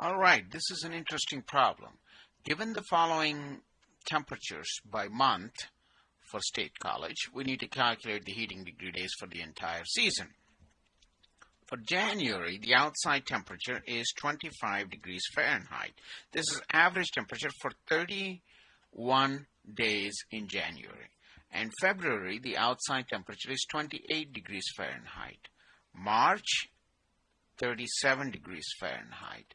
All right, this is an interesting problem. Given the following temperatures by month for State College, we need to calculate the heating degree days for the entire season. For January, the outside temperature is 25 degrees Fahrenheit. This is average temperature for 31 days in January. And February, the outside temperature is 28 degrees Fahrenheit. March, 37 degrees Fahrenheit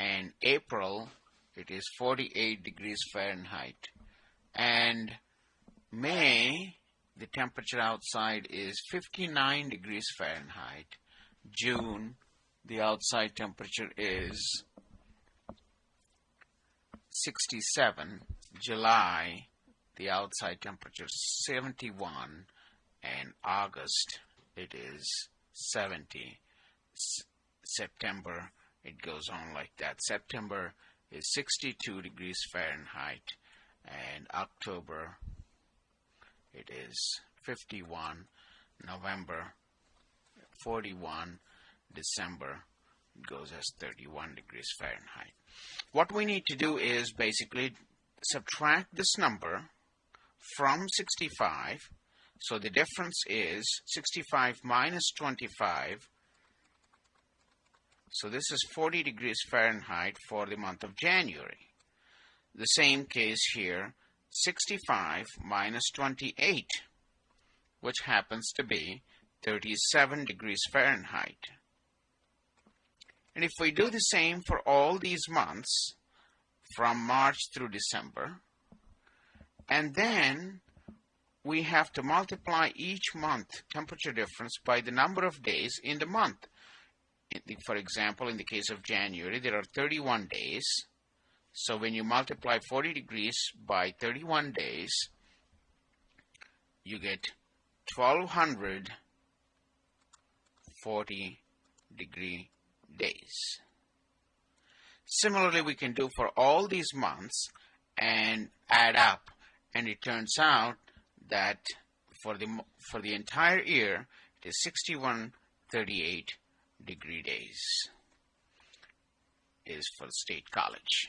and April it is 48 degrees Fahrenheit. And May the temperature outside is 59 degrees Fahrenheit. June the outside temperature is 67 July the outside temperature is 71 and August it is 70 S September it goes on like that. September is 62 degrees Fahrenheit and October it is 51 November 41 December it goes as 31 degrees Fahrenheit. What we need to do is basically subtract this number from 65 so the difference is 65 minus 25 so this is 40 degrees Fahrenheit for the month of January. The same case here, 65 minus 28, which happens to be 37 degrees Fahrenheit. And if we do the same for all these months, from March through December, and then we have to multiply each month temperature difference by the number of days in the month for example, in the case of January, there are 31 days. So when you multiply 40 degrees by 31 days, you get 1240 degree days. Similarly, we can do for all these months and add up and it turns out that for the for the entire year it is 6138 degree days is for State College.